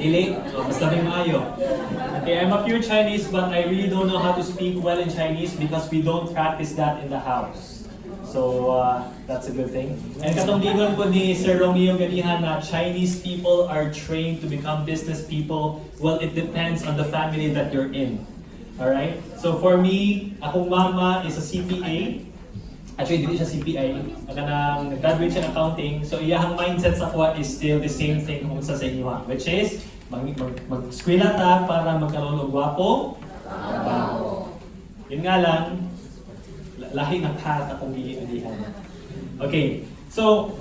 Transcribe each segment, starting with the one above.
Dili? Maayo. Okay, I'm a pure Chinese but I really don't know how to speak well in Chinese because we don't practice that in the house. So, uh, that's a good thing. And katong gigon po ni Sir Romeo ganihan na Chinese people are trained to become business people. Well, it depends on the family that you're in. Alright? So for me, akong mama is a CPA. Actually, hindi siya CPA. Aga nang nag-graduate siya ng accounting. So iyahang mindset sa kuha is still the same thing kung sa sa inyo ha. Which is, mag, mag, mag-skwela ta para magkaroon ng gwapo. Yun nga lang, la- lahi ng path akong gilihan. Okay, so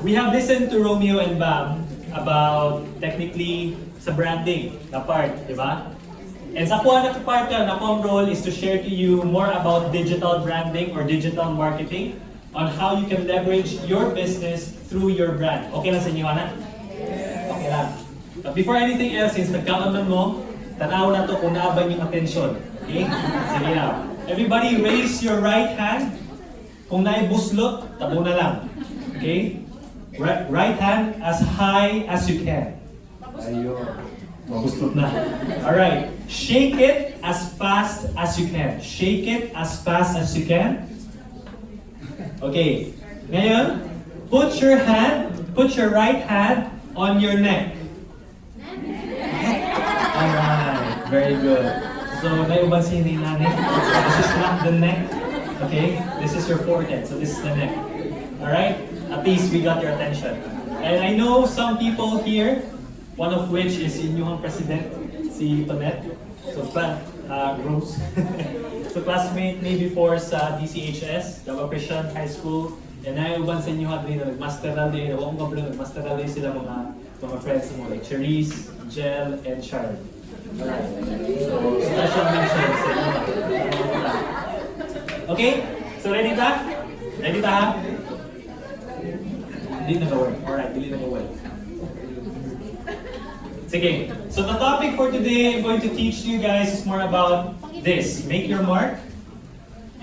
we have listened to Romeo and Bam about technically sa branding na part, di ba? And sa kuha na part na na akong role is to share to you more about digital branding or digital marketing on how you can leverage your business through your brand. Okay lang sa inyo, Ana? Okay lang. But before anything else, since nagkakaman mo, tanaw na to kung naabang yung attention. Okay? Sige na. Everybody raise your right hand. Kung naibuslot, tabo na lang. Okay? Right, right hand as high as you can. Ayun. Mabuslot na. Alright. Shake it as fast as you can. Shake it as fast as you can. Okay. Ngayon, put your hand, put your right hand on your neck. Alright. Very good. So, naiuban si hindi nanin. This is not the neck. Okay? This is your forehead. So, this is the neck. Alright? At least we got your attention. And I know some people here, one of which is inyong president, si Tonette. So, pa, uh, Rose. so, classmate me before sa DCHS, Davao Christian High School. And naiuban sa inyo ha din na nag-masteral day. Ko pala nag-masteral day sila mga mga friends mo like Cherise, Jel, and Sharon. Alright. So, special mention sa inyo. Okay? So, ready ta? Ready ta ha? Hindi nag-work. Alright, hindi nag-work. Sige. So the topic for today I'm going to teach you guys is more about this. Make your mark.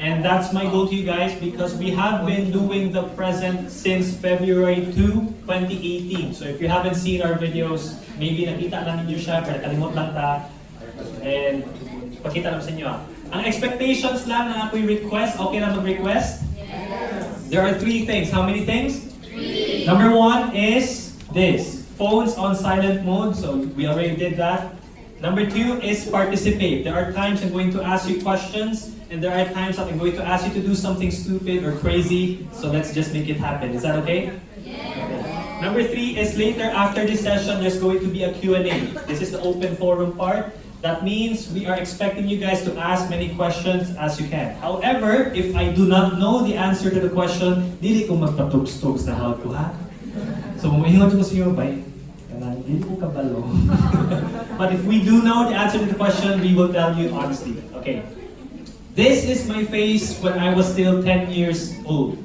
And that's my goal to you guys because we have been doing the present since February 2, 2018. So if you haven't seen our videos, maybe nakita lang ninyo siya, pero kalimot lang ta. And pakita lang sa inyo. ah. Ang expectations lang na ako'y request, okay na mag-request? There are three things. How many things? Three. Number one is this. Phones on silent mode. So we already did that. Number two is participate. There are times I'm going to ask you questions, and there are times I'm going to ask you to do something stupid or crazy. So let's just make it happen. Is that okay? Number three is later after this session, there's going to be a Q&A. This is the open forum part. That means we are expecting you guys to ask many questions as you can. However, if I do not know the answer to the question, dili ko magpatugs-tugs na how ha. So, mumingot ko sa iyo, bay. Kanang, Dili ko kabalo. But if we do know the answer to the question, we will tell you honestly. Okay. This is my face when I was still 10 years old.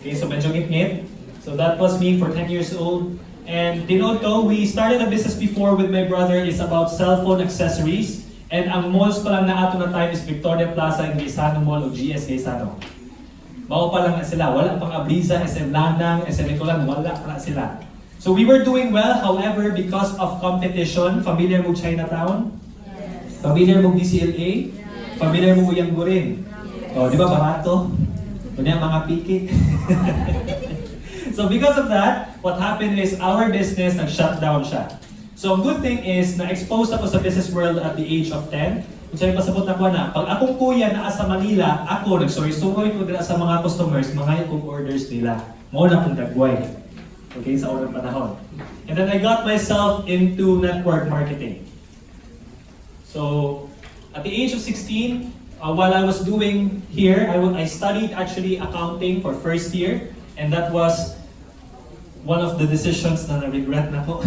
Okay, so medyo ngit-ngit. So that was me for 10 years old. And Dinoto, we started a business before with my brother. It's about cell phone accessories. And ang malls pa lang na ato na time is Victoria Plaza and Gaisano Mall o GS Gaisano. Bago pa lang sila. Wala pang Abriza, SM Lanang, SM Nicolan, wala pa sila. So we were doing well, however, because of competition, familiar mo Chinatown? Familiar mo DCLA? Familiar mo Uyang Gurin? O, di ba barato? Kunya mga piki. so because of that, what happened is our business nag-shut down siya. So ang good thing is, na-expose ako sa business world at the age of 10. Kung sa'yo pasabot na ko na, pag akong kuya na sa Manila, ako nagsuroy-suroy ko dira sa mga customers, mga yung orders nila. Mo na akong dagway. Okay, sa unang panahon. And then I got myself into network marketing. So, at the age of 16, uh, while I was doing here, I, I studied actually accounting for first year, and that was one of the decisions na na-regret na ko.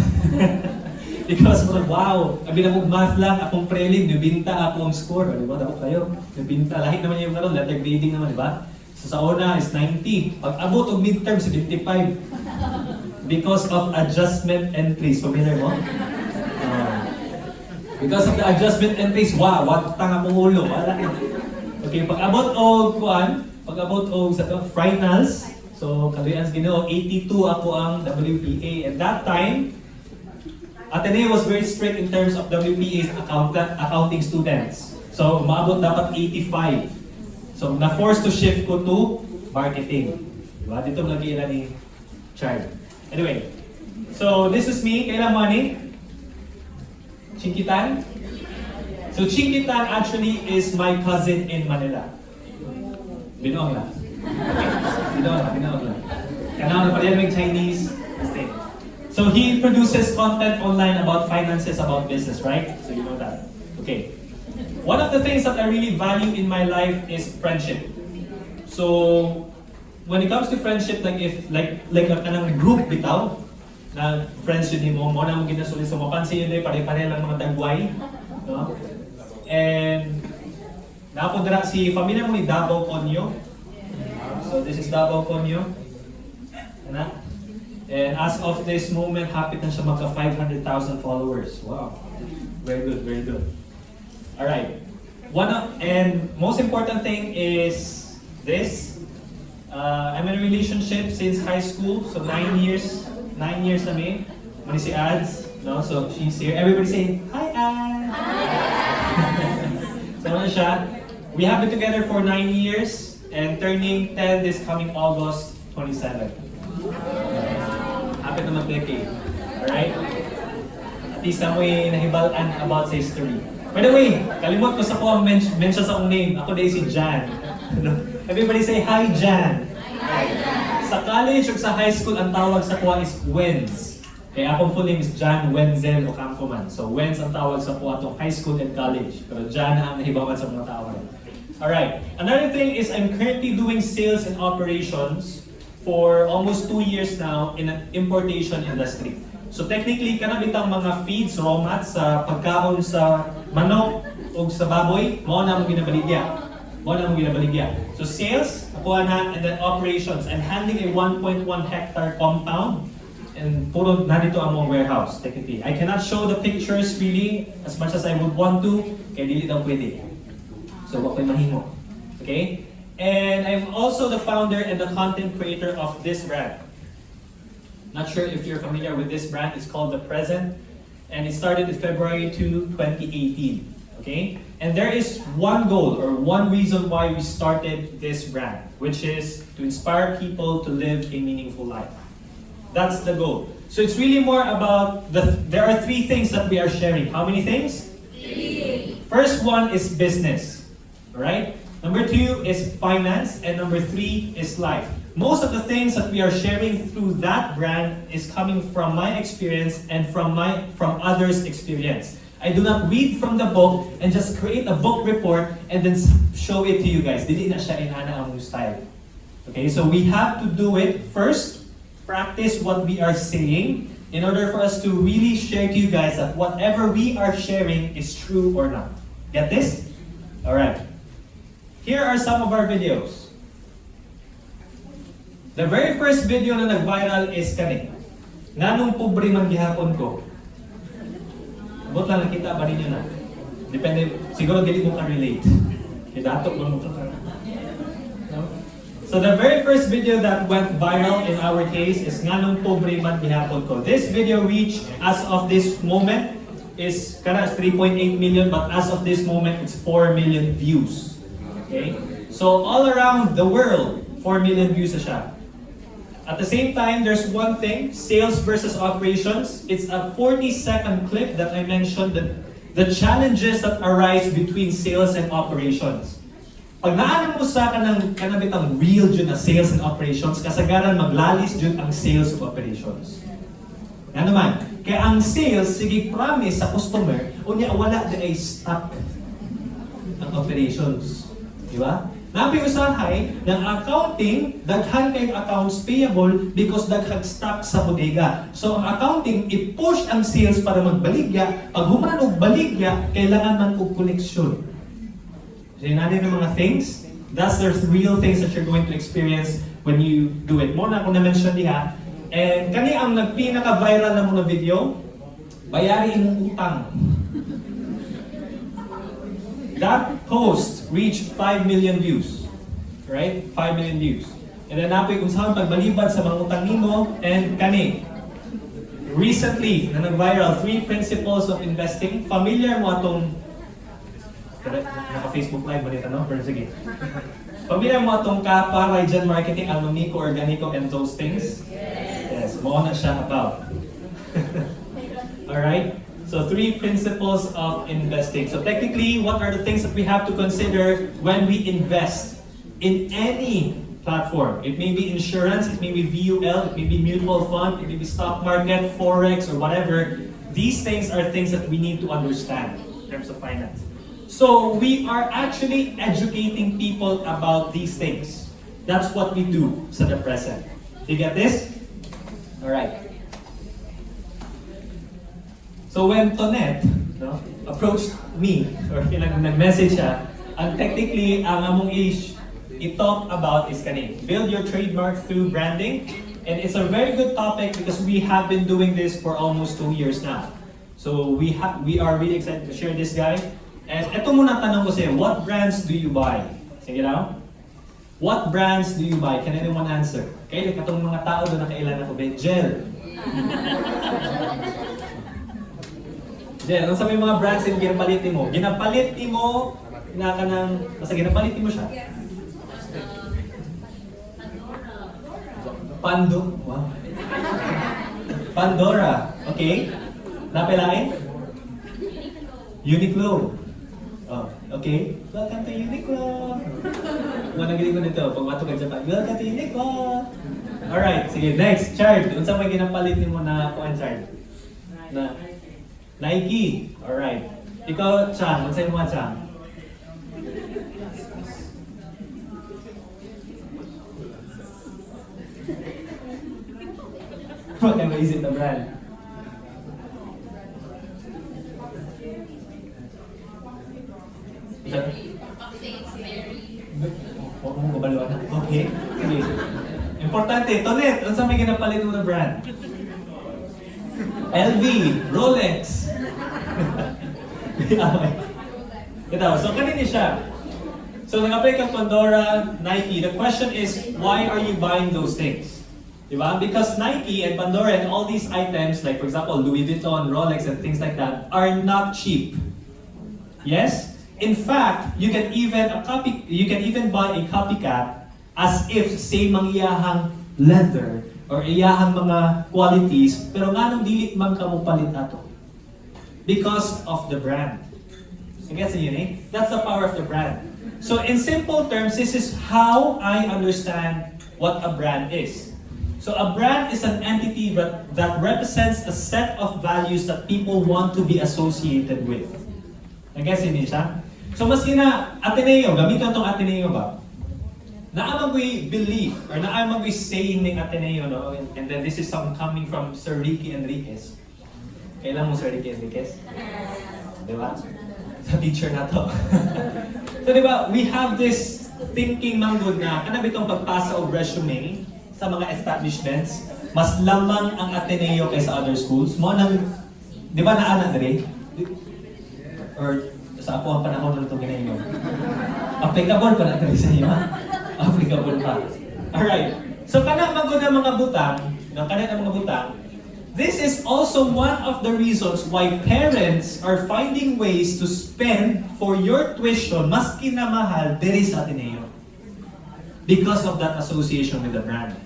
Because, well, wow, abi na math lang, akong prelim, nabinta ako ang score. Di ba? Dapat kayo, nabinta. Lahit naman yung karon, letter grading naman, di ba? So sa una is 90. Pag abot og midterm, 75. Because of adjustment entries. Familiar mo? Ah. Because of the adjustment entries, wow, wag tanga mong ulo. Wala. Okay, pag abot og kuan, pag abot og sa to, finals, so kaluyan Ginoo 82 ako ang WPA. At that time, Ateneo was very strict in terms of WPA's account, accounting students. So, maabot dapat 85. So, na-force to shift ko to marketing. Diba? Dito lagi na ni Chard. Anyway, so this is me. Kailan money? Chinkitan? So, Chinkitan actually is my cousin in Manila. Lang. Kailangan pa rin Chinese. So he produces content online about finances, about business, right? So you know that. Okay. One of the things that I really value in my life is friendship. So when it comes to friendship, like if like like a kanang group bitaw na friends yun mo, mo na mo ginasuli sa mapansin yun eh, pare-pare lang mga dagway. No? And napundra si familiar mo ni Davao Conyo. So this is Davao Conyo. Ano? And as of this moment, happy na siya magka 500,000 followers. Wow. Very good, very good. Alright. One of, and most important thing is this. Uh, I'm in a relationship since high school, so nine years. Nine years na may. Mani si Ads, no? So she's here. Everybody say, Hi Ads! so ano siya? We have been together for nine years and turning 10 this coming August 27. Happy naman decade. Alright? At least na mo'y nahibalan about sa history. By the way, kalimot ko sa ko ang men- mention sa akong name. Ako day si Jan. Everybody say, Hi Jan! Hi Jan! Sa college o sa high school, ang tawag sa kuha is Wenz. Kaya akong full name is Jan Wenzel Ocampoman. So Wenz ang tawag sa kuha itong high school and college. Pero Jan ang nahibawan sa mga tawag. Alright. Another thing is I'm currently doing sales and operations for almost two years now in an importation industry. So technically, kanabitang mga feeds, raw mats sa pagkaon sa manok o sa baboy, mao na mo ginabaligya. So sales, and then operations. I'm handling a 1.1 hectare compound and puro narito ang warehouse, technically. I cannot show the pictures really as much as I would want to, kaya dili daw pwede. So, wag ko'y mahimo. Okay? And I'm also the founder and the content creator of this brand. Not sure if you're familiar with this brand. It's called The Present. And it started in February 2, 2018. Okay? And there is one goal or one reason why we started this brand, which is to inspire people to live a meaningful life. That's the goal. So it's really more about the there are three things that we are sharing. How many things? Three. First one is business. right? Number two is finance, and number three is life. Most of the things that we are sharing through that brand is coming from my experience and from my from others' experience. I do not read from the book and just create a book report and then show it to you guys. Dili na siya inana ang style. Okay, so we have to do it first, practice what we are saying in order for us to really share to you guys that whatever we are sharing is true or not. Get this? All right. Here are some of our videos. The very first video na nag-viral is kani. Nganong pobre man gihapon ko. Abot lang nakita ba ninyo na? Depende, siguro dili mo ka-relate. Kaya dato mo mo ka. So the very first video that went viral in our case is Nganong Pobre Man Gihapon Ko. This video reached, as of this moment, is kana 3.8 million, but as of this moment, it's 4 million views. Okay? So all around the world, 4 million views siya. At the same time, there's one thing, sales versus operations. It's a 40-second clip that I mentioned, the, the challenges that arise between sales and operations. Pag naanan mo sa kanang kanabitang real dyan na sales and operations, kasagaran maglalis dyan ang sales of operations. Yan naman. Kaya ang sales, sige promise sa customer, unya wala din ay stock ang operations. Di ba? Nabi usahay ng accounting, daghan kayong accounts payable because daghang stock sa bodega. So accounting, i-push ang sales para magbaligya. Pag humanan og baligya, kailangan man og koleksyon. So yun ng mga things. That's the real things that you're going to experience when you do it. Mo na ako na-mention diha. And kani ang nagpinaka-viral na mga video, bayari imong utang. That post reached 5 million views. Right? 5 million views. And napoy kung saan pagbalibad sa mga utang nimo and kani. recently, na nag-viral, three principles of investing. Familiar mo atong, naka-Facebook live, balita no? Pero sige. Familiar mo atong kapwa, Rajan Marketing, Alumnico, Organico, and those things? Yes, mo na siya about. Alright? So three principles of investing. So technically, what are the things that we have to consider when we invest in any platform? It may be insurance, it may be VUL, it may be mutual fund, it may be stock market, forex, or whatever. These things are things that we need to understand in terms of finance. So we are actually educating people about these things. That's what we do sa the present. You get this? Alright. So when Tonet no, approached me, or nag-message siya, ang technically, ang among ish, i-talk about is kani, build your trademark through branding. And it's a very good topic because we have been doing this for almost two years now. So we we are really excited to share this guy. And eto muna tanong ko sa'yo, what brands do you buy? Sige now. What brands do you buy? Can anyone answer? Kaya katong mga tao doon na kailan ako, Gel. Jen, ano sa may mga brands yung ginapalit mo? Ginapalit mo, na ka ng, basta ginapalit mo siya. Pando, wow. Pandora, okay. Napailain? Uniqlo. Oh, okay. Welcome to Uniqlo. Mga nagiling ko nito, pag mato ka Japan, welcome to Uniqlo. Alright, sige, next, Chard. Unsa may ginapalit mo na kuan Chard? Na Nike. Alright. Ikaw, Chang, unsa mo Chang? What am is it na brand? Huwag mong kabaliwan na. Okay. Importante, Tonet, unsa may ginapalit mo na brand? LV, Rolex. Ito, so kanini siya. So nag-apply kang Pandora, Nike. The question is, why are you buying those things? Diba? Because Nike and Pandora and all these items, like for example, Louis Vuitton, Rolex, and things like that, are not cheap. Yes? In fact, you can even a copy you can even buy a copycat as if same ang iyahang leather or iyahang mga qualities, pero nga nung dili man ka mo palit ato. Because of the brand. I guess yun eh? That's the power of the brand. So in simple terms, this is how I understand what a brand is. So a brand is an entity that, that represents a set of values that people want to be associated with. I guess yun siya. So mas na Ateneo, gamitin itong Ateneo ba? Naamang we believe, or naamang we saying ng Ateneo, no? And, and then this is some coming from Sir Ricky Enriquez. Kailan mo Sir Enriquez? Di ba? Sa teacher na to. so di ba, we have this thinking man good na, kanang itong pagpasa o resume sa mga establishments, mas lamang ang Ateneo kaysa other schools. Mo nang, di ba naanan rin? Or sa ako ang panahon ng itong ginayon. Applicable pa na ito sa iyo, ha? Applicable pa. Alright. So kana magod ang mga butang, no, kana ang mga butang, this is also one of the reasons why parents are finding ways to spend for your tuition mas kinamahal diri sa Ateneo. Because of that association with the brand.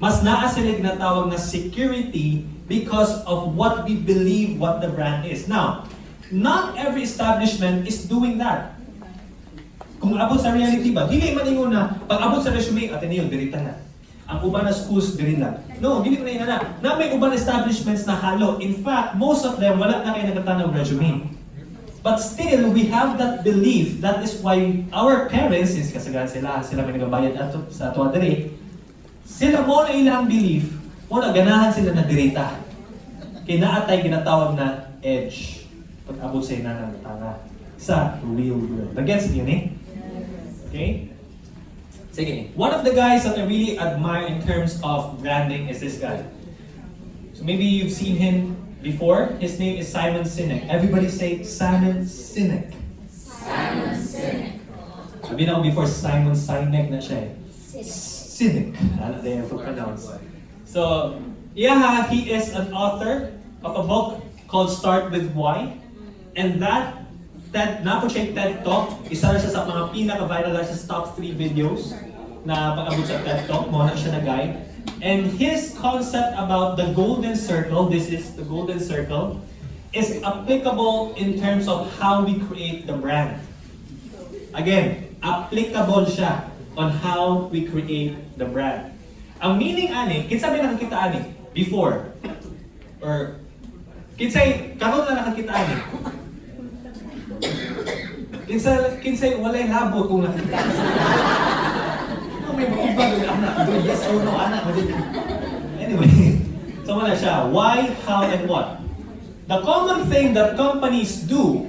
Mas naa sila ginatawag na security because of what we believe what the brand is. Now, not every establishment is doing that. Kung abot sa reality ba, dili man ingon na pag abot sa resume Ateneo dirita na. Ang uban na schools diri na. No, dili man na. Na may uban establishments na halo. In fact, most of them wala na kay nagatanog resume. But still, we have that belief. That is why our parents, since kasagaran sila, sila may nagabayad ato sa ato diri, sila mo na ilang belief, mo na ganahan sila na dirita. Kinaatay ginatawag na edge. Pag abot sa ina ng tanga sa real world. Nag-gets niyo ni? Okay? Sige. One of the guys that I really admire in terms of branding is this guy. So maybe you've seen him before. His name is Simon Sinek. Everybody say Simon Sinek. Simon Sinek. Sabi na ako before, Simon Sinek na siya eh. Sinek. Ano na yung pronounce. So, Yeah, he is an author of a book called Start With Why. And that TED, na-project TED Talk, isa na siya sa mga pinaka-viral na siya top 3 videos na pag-abot sa TED Talk, mo na siya na guide. And his concept about the golden circle, this is the golden circle, is applicable in terms of how we create the brand. Again, applicable siya on how we create the brand. Ang meaning ani, kinsa may nakakita ani before or kinsay karon na nakakita ani. Kinsa walay labo kung. Ano may anak? Yes or no, anak. Anyway, so wala siya. Why, how, and what? The common thing that companies do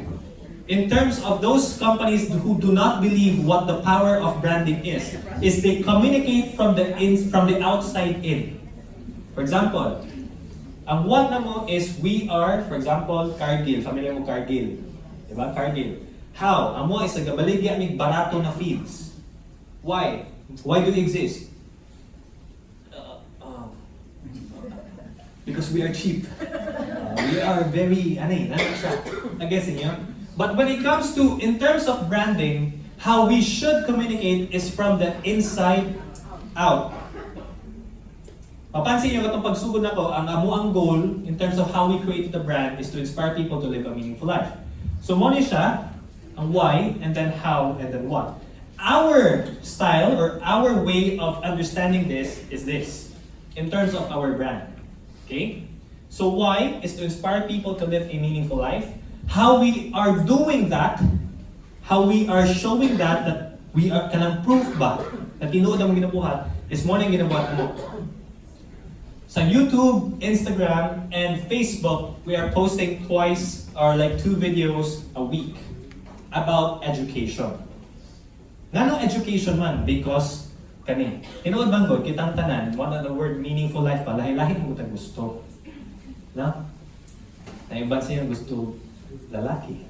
in terms of those companies who do not believe what the power of branding is, is they communicate from the in, from the outside in. For example, ang what na mo is we are, for example, Cargill. Familiar mo Cargill? Diba? Cargill. How? Ang mo is nagabaligya mig barato na feeds. Why? Why do they exist? Uh, um, because we are cheap. Uh, we are very, ano siya? Nag-guess niyo? But when it comes to, in terms of branding, how we should communicate is from the inside out. Papansin niyo katong pagsugod nako, ang amo ang goal in terms of how we create the brand is to inspire people to live a meaningful life. So mo ni siya, Uh, why, and then how, and then what. Our style or our way of understanding this is this, in terms of our brand. Okay? So why is to inspire people to live a meaningful life. How we are doing that, how we are showing that, that we are kanang proof ba na tinuod ang ginabuhat is mo nang ginabuhat mo. Sa YouTube, Instagram, and Facebook, we are posting twice or like two videos a week about education. Ngano education man? Because kani, tinuod bang God, kitang tanan, one of the word meaningful life pa, lahi-lahi mo gusto. Na? Naiban siya gusto lalaki.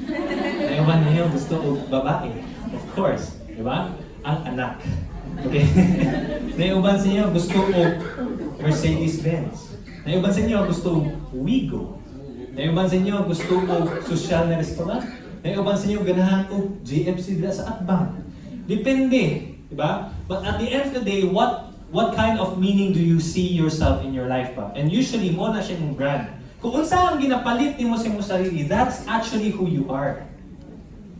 Naiban niya gusto og babae. Of course, di ba? Ang anak. Okay? Naiban siya gusto og Mercedes-Benz. Naiban sa inyo gusto Wigo. Naiban sa inyo gusto og social na restaurant. Naiban sa inyo ganahan og JFC dila sa Atbang. Depende, di ba? But at the end of the day, what what kind of meaning do you see yourself in your life pa? And usually, mo na siya yung brand. Kung unsa ang ginapalit nimo sa imong sarili, that's actually who you are.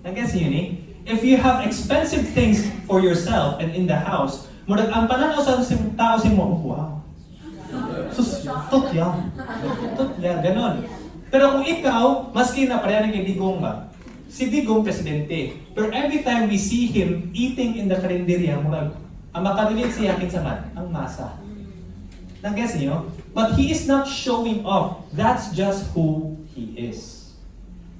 Nag-guess yun eh? If you have expensive things for yourself and in the house, murag ang pananaw sa tao sa mo, oh, wow. Sus, tutya. Tutya, ganon. Pero kung ikaw, maski na pareha ng Digong ba, si Digong presidente. Pero every time we see him eating in the karinderya, murag, ang makarelate siya kinsa man, ang masa. Nag-guess niyo? But he is not showing off. That's just who he is.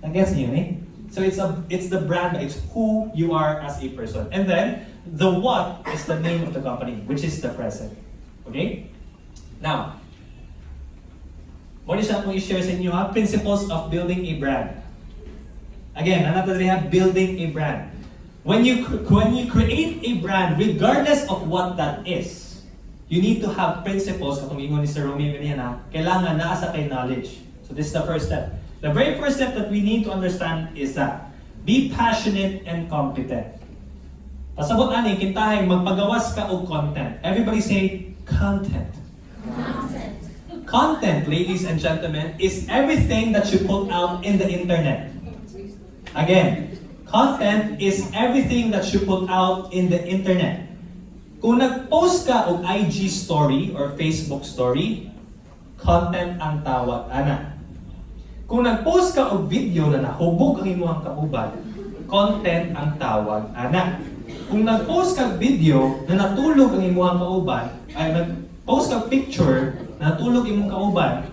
Nag-guess niyo eh? So it's a it's the brand, it's who you are as a person. And then the what is the name of the company, which is the present. Okay? Now, mo ni siya i-share sa inyo ha, principles of building a brand. Again, another they have building a brand. When you when you create a brand, regardless of what that is, you need to have principles, katong ingon ni Sir Romeo Villena, kailangan naa sa kay knowledge. So this is the first step. The very first step that we need to understand is that be passionate and competent. Pasabot ani kintahay magpagawas ka og content. Everybody say content. Content, ladies and gentlemen, is everything that you put out in the internet. Again, content is everything that you put out in the internet. Kung nag-post ka og IG story or Facebook story, content ang tawag ana. Kung nag-post ka og video na nahubog ang imong kauban, content ang tawag ana. Kung nag-post ka video na natulog ang imong kauban, ay nag-post ka picture na natulog imong kauban,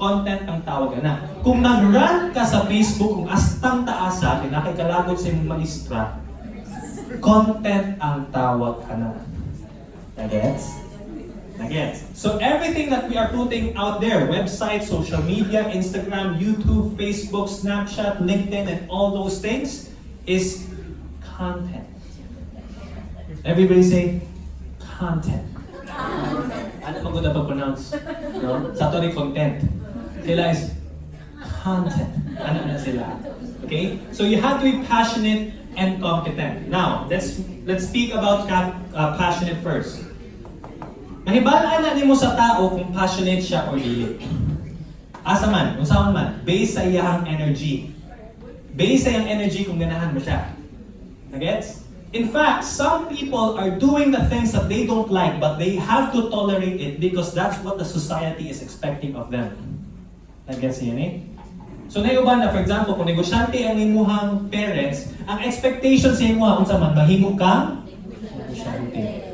content ang tawag ana. Kung nag-rant ka sa Facebook kung astang taasa, kinakikalagot sa imong maestra, content ang tawag ana. Nagets? Nagets? So everything that we are putting out there, website, social media, Instagram, YouTube, Facebook, Snapchat, LinkedIn, and all those things is content. Everybody say content. Ano na pag-pronounce. No? Sa to ni content. Sila is content. Ano na sila? Okay? So you have to be passionate and competent. Now, let's let's speak about uh, passionate first. Mahibalaan na nimo sa tao kung passionate siya or dili. Asa man, kung saan man, based sa iyahang energy. Based sa iyang energy kung ganahan mo siya. Nagets? In fact, some people are doing the things that they don't like, but they have to tolerate it because that's what the society is expecting of them. Nagets niyo eh? So na ba na, for example, kung negosyante ang imuhang parents, ang expectation sa imuha, kung man, mahimo kang negosyante.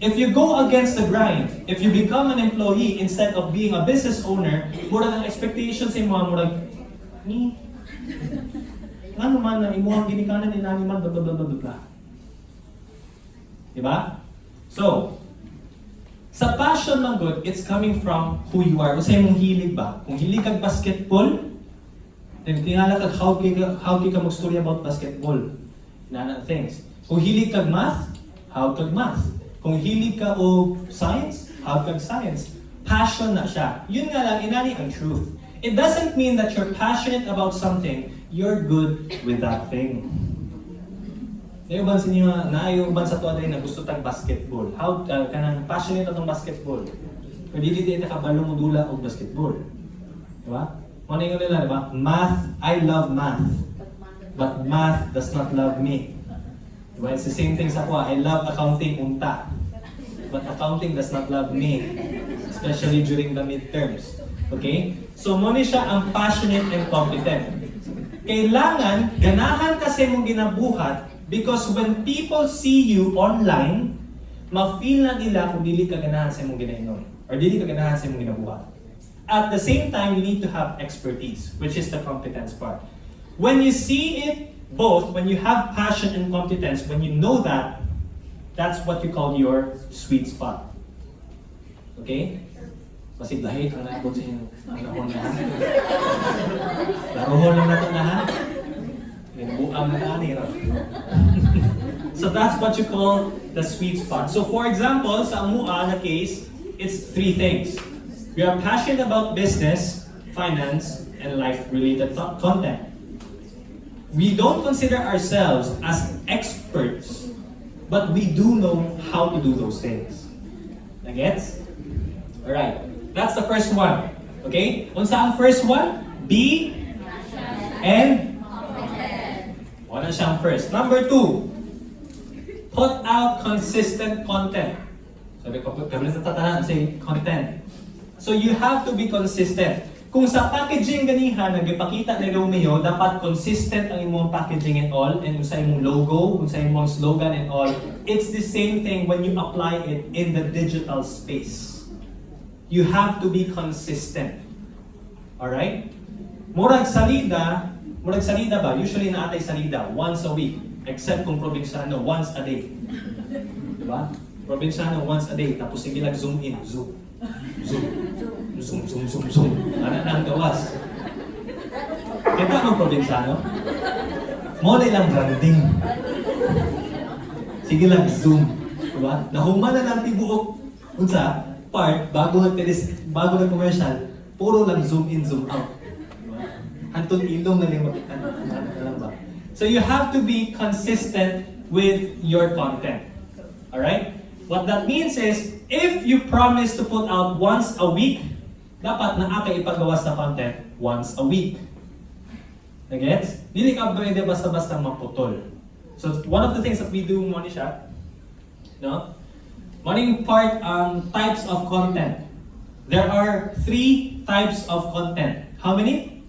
If you go against the grind, if you become an employee instead of being a business owner, murag ang expectation sa imuha, murag, ni, ano man na imuhang ginikanan ni nani man, blah, blah, blah, blah, blah. Diba? So, sa passion ng good, it's coming from who you are. Kung sa'yo mong hilig ba? Kung hilig kag basketball, then tingala kag how kay ka, how kay ka mag-story about basketball. Na things. Kung hilig kag math, how kag math. Kung hilig ka o science, how kag science. Passion na siya. Yun nga lang, inani ang truth. It doesn't mean that you're passionate about something, you're good with that thing. Yung uban sa inyo, na yung uban sa tuwa din na gusto tag basketball. How uh, kanang passionate atong basketball. Pero dili di ka kabalo mo dula og basketball. Di ba? Ano yung nila, di ba? Math, I love math. But math does not love me. Di ba? It's the same thing sa kuha. I love accounting unta. But accounting does not love me. Especially during the midterms. Okay? So, mo ni siya ang passionate and competent. Kailangan, ganahan kasi mong ginabuhat because when people see you online, ma-feel na nila kung dili ka ganahan sa mong ginainom or dili ka ganahan sa mong ginabuhat. At the same time, you need to have expertise, which is the competence part. When you see it both, when you have passion and competence, when you know that, that's what you call your sweet spot. Okay? Kasi lahit ang naabot sa inyo. Ang nahon na ha. Laruhon lang natin na ha. Na ra. So that's what you call the sweet spot. So for example, sa Amua na case, it's three things. We are passionate about business, finance, and life-related content. We don't consider ourselves as experts, but we do know how to do those things. Nagets? Alright, that's the first one. Okay? Unsa ang first one? Be and Wala siyang first. Number two, put out consistent content. Sabi ko, kami sa tatahan say content. So you have to be consistent. Kung sa packaging ganihan, nagipakita ni Romeo, dapat consistent ang imong packaging and all, and sa imong logo, sa imong slogan and all, it's the same thing when you apply it in the digital space. You have to be consistent. Alright? Murag salida, murag salida ba? Usually na atay salida once a week. Except kung probinsyano, once a day. Diba? Probinsyano, once a day. Tapos sige lang zoom in, zoom. Zoom. Zoom, zoom, zoom, zoom. Ano na ang gawas? Kita ang probinsyano? Mo na ilang branding. Sige lang, zoom. Diba? Nahuman na lang tibuok. Unsa? Part, bago nag bago nag commercial, puro lang zoom in, zoom out. Diba? Anton ilong? So you have to be consistent with your content. Alright? What that means is, if you promise to put out once a week, dapat na aka ipagawas na content once a week. Nagets? Dili ka pwede basta-basta maputol. So one of the things that we do mo ni no? Morning part ang types of content. There are three types of content. How many?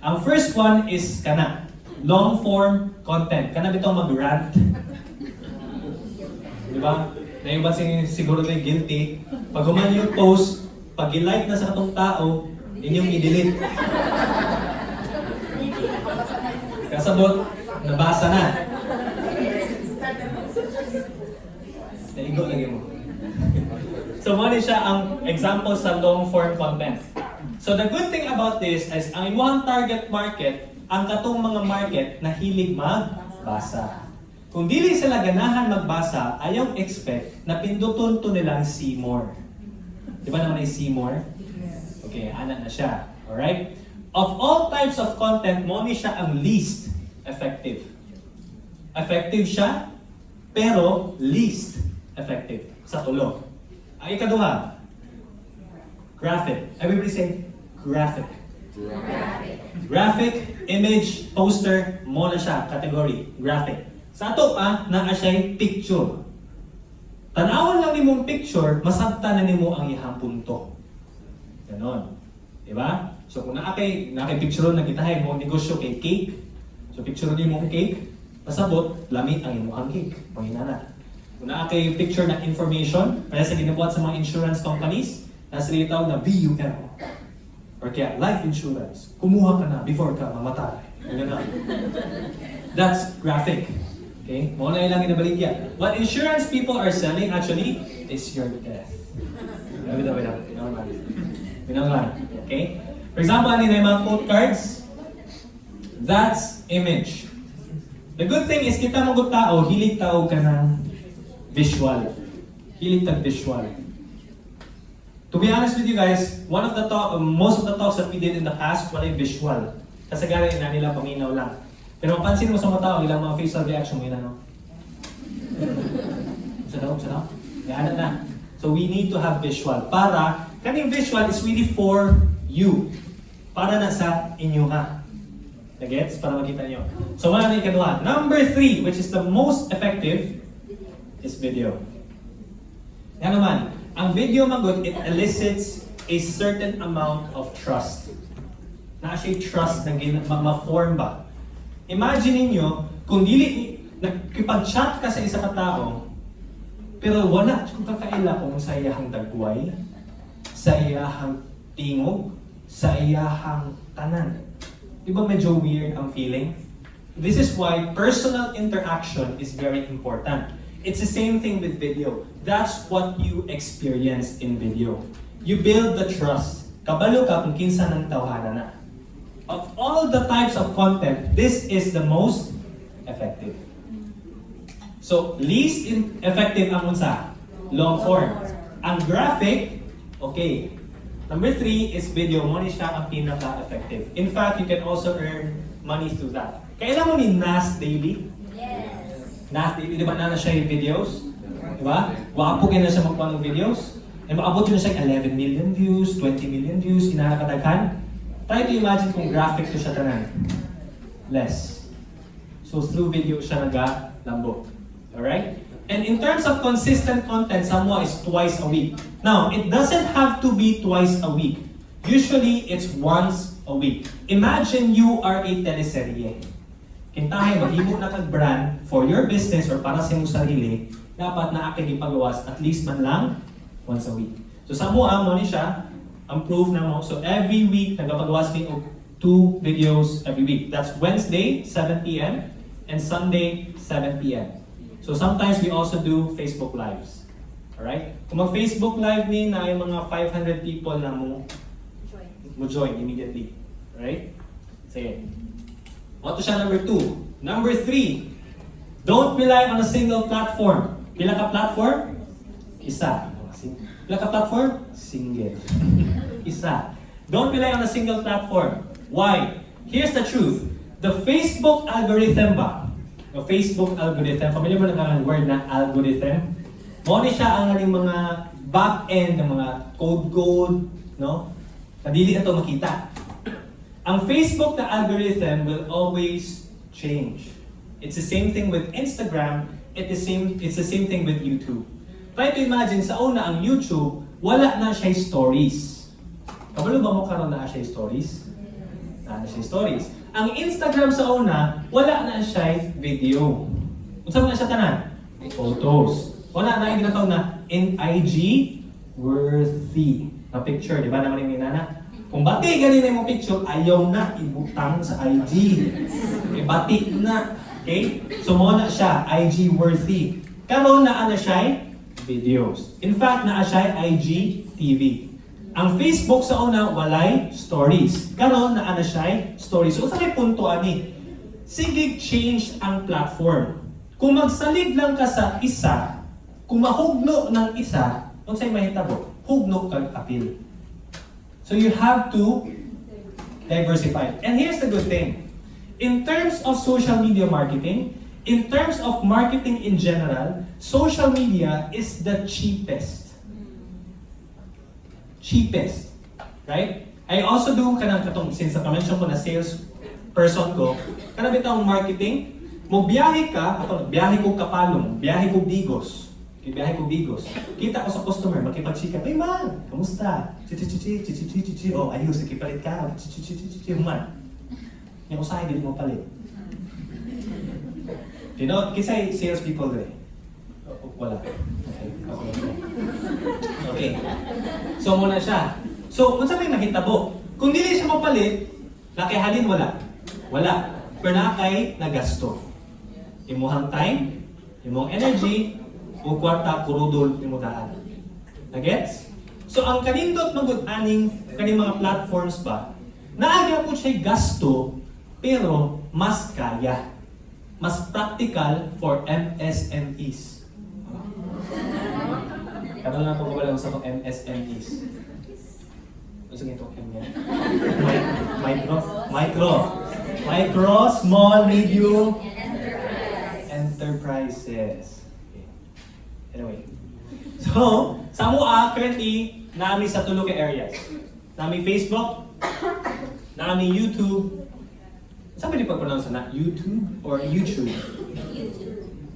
Ang first one is kana, long form content. Kana bitaw mag-rant. Di ba? Na yung ba si, siguro na guilty. Pag human yung post, pag i-like na sa katong tao, inyong i-delete. Kasabot, nabasa na. Naigo lagi mo. so, mo siya ang example sa long form content. So, the good thing about this is, ang imuhang target market, ang katong mga market na hilig magbasa. Kung dili sila ganahan magbasa, ayaw expect na pinduton to nilang see more. Di ba naman ay see more? Okay, anak na siya. Alright? Of all types of content, mo ni siya ang least effective. Effective siya, pero least effective sa tulo. Ang ikaduha, graphic. Everybody say graphic. Graphic. Graphic, image, poster, mo na siya, category, graphic. Sa ato pa, naa siya'y picture. Tanawan lang ni mong picture, masabta na nimo ang ihang punto. Ganon. Diba? So kung naa kay, naa kay picture na kita mo negosyo kay cake. So picture ni mong cake, pasabot, lamit ang imuhang cake. Pangina na. Kung naa kay picture na information, kaya sa ginabuhat sa mga insurance companies, nasa rin na VUM. Or kaya life insurance. Kumuha ka na before ka mamatay. Ganun. That's graphic. Okay? Mga na ilang inabaligya. What insurance people are selling actually is your death. Wait, wait, wait. Lang. Pinang lang. Okay? For example, ano yung mga quote cards? That's image. The good thing is, kita mo kung tao, hilig tao ka ng visual. Hilig tag visual. To be honest with you guys, one of the talk, most of the talks that we did in the past, wala yung visual. Kasi gano'n na nila paminaw lang. Pero mapansin mo sa mga tao, ilang mga facial reaction mo yun ano? Sa daw, sa daw? Yan na. So we need to have visual. Para, kaning visual is really for you. Para na sa inyo ha. Nagets? Para makita niyo. So wala na ikaduha. Number three, which is the most effective, is video. Yan naman, ang video magod, it elicits a certain amount of trust. Na siya trust na ma-form ba? Imagine niyo kung dili, nagkipag-chat ka sa isa ka tao, pero wala kung kakaila kung sa iyahang dagway, sa iyahang tingog, sa iyahang tanan. Di ba medyo weird ang feeling? This is why personal interaction is very important. It's the same thing with video. That's what you experience in video. You build the trust. Kabalo ka kung kinsa ng tawhana na. Of all the types of content, this is the most effective. So, least effective ang unsa? Long form. Ang graphic, okay. Number three is video. Mo ni siya ang pinaka-effective. In fact, you can also earn money through that. Kailan mo ni NAS Daily? Daily, di ba na na siya yung videos? Di ba? Wapo kayo na siya magpaano ng videos. And maabot yun siya yung 11 million views, 20 million views, inakakadaghan. Try to imagine kung graphic to siya tanan. Less. So through video siya naga-lambot. Alright? And in terms of consistent content, Samoa is twice a week. Now, it doesn't have to be twice a week. Usually, it's once a week. Imagine you are a teleserye. Kintahay, maghimo na kag brand for your business or para sa iyong sarili, dapat na aking ipagawas at least man lang once a week. So sa mo, mo ni siya, ang proof na mo. So every week, nagpagawas kayo og two videos every week. That's Wednesday, 7 p.m. and Sunday, 7 p.m. So sometimes we also do Facebook Lives. Alright? Kung mag-Facebook Live ni na yung mga 500 people na mo, mo join immediately. Alright? Sige. What to siya number two? Number three, don't rely on a single platform. Pila ka platform? Isa. Pila ka platform? Single. Isa. Don't rely on a single platform. Why? Here's the truth. The Facebook algorithm ba? The Facebook algorithm, familiar mo na ang word na algorithm? Mo siya ang aning mga back-end ng mga code-code, no? Kadili na to makita. Ang Facebook na algorithm will always change. It's the same thing with Instagram, it the same, it's the same thing with YouTube. Try to imagine, sa una ang YouTube, wala na siya stories. Kabalo ba mo karon na siya stories? Na na siya stories. Ang Instagram sa una, wala na siya video. Unsa na siya tanan? Photos. Wala na yung ginatawag na in IG worthy na picture, di ba naman yung minana? Kung bati ganin mo picture, ayaw na ibutang sa IG. Okay, bati na. Okay? So mo na siya, IG worthy. Karon na ano siya? Videos. In fact, na siya IG TV. Ang Facebook sa una, walay stories. Karon na ano siya? Stories. So, sa may punto ani? Sige, change ang platform. Kung magsalig lang ka sa isa, kung mahugno ng isa, kung sa'yo mahitabo, hugno kag apil. So you have to diversify. And here's the good thing. In terms of social media marketing, in terms of marketing in general, social media is the cheapest. Cheapest. Right? I also do kanang katong since na-mention ko na sales person ko, kanang bitang marketing, mo biyahe ka, ato biyahe ko kapalong, biyahe ko bigos. Ibiyahe ko Bigos. Kita ko sa customer, makipag-chika. Hey man, kamusta? Chichichichi, chichichichi, oh, ayos, ikipalit ka. Chichichichi, human. Yung usahay, hindi mo palit. You know, kisay sales people dre. Wala. Okay. okay. So, muna siya. So, kung sa may mahitabo, kung dili siya mapalit, nakihalin wala. Wala. Pero na kay nagasto. Imuhang time, imong energy, o kwarta kurudol imo daan. Nagets? So ang kanindot magud aning kaning mga platforms ba, naagya po siya gasto, pero mas kaya. Mas practical for MSMEs. Kada lang po wala sa mga MSMEs. Gusto niyo itong M yan? Mi- Micro? Micro. Micro, small, medium, enterprises. Anyway. So, sa mua, currently, nami sa tulo ka areas. Nami Facebook, nami YouTube, saan ba di pag-pronounce na? YouTube or YouTube?